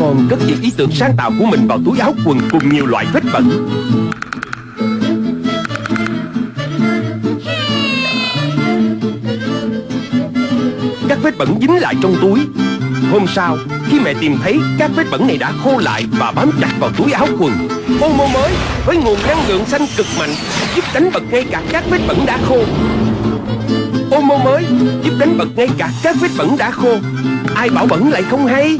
con cất những ý tưởng sáng tạo của mình vào túi áo quần cùng nhiều loại vết bẩn. Các vết bẩn dính lại trong túi. Hôm sau, khi mẹ tìm thấy các vết bẩn này đã khô lại và bám chặt vào túi áo quần Omo mới với nguồn năng lượng xanh cực mạnh giúp đánh bật ngay cả các vết bẩn đã khô. Omo mới giúp đánh bật ngay cả các vết bẩn đã khô. Ai bảo bẩn lại không hay?